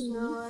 是因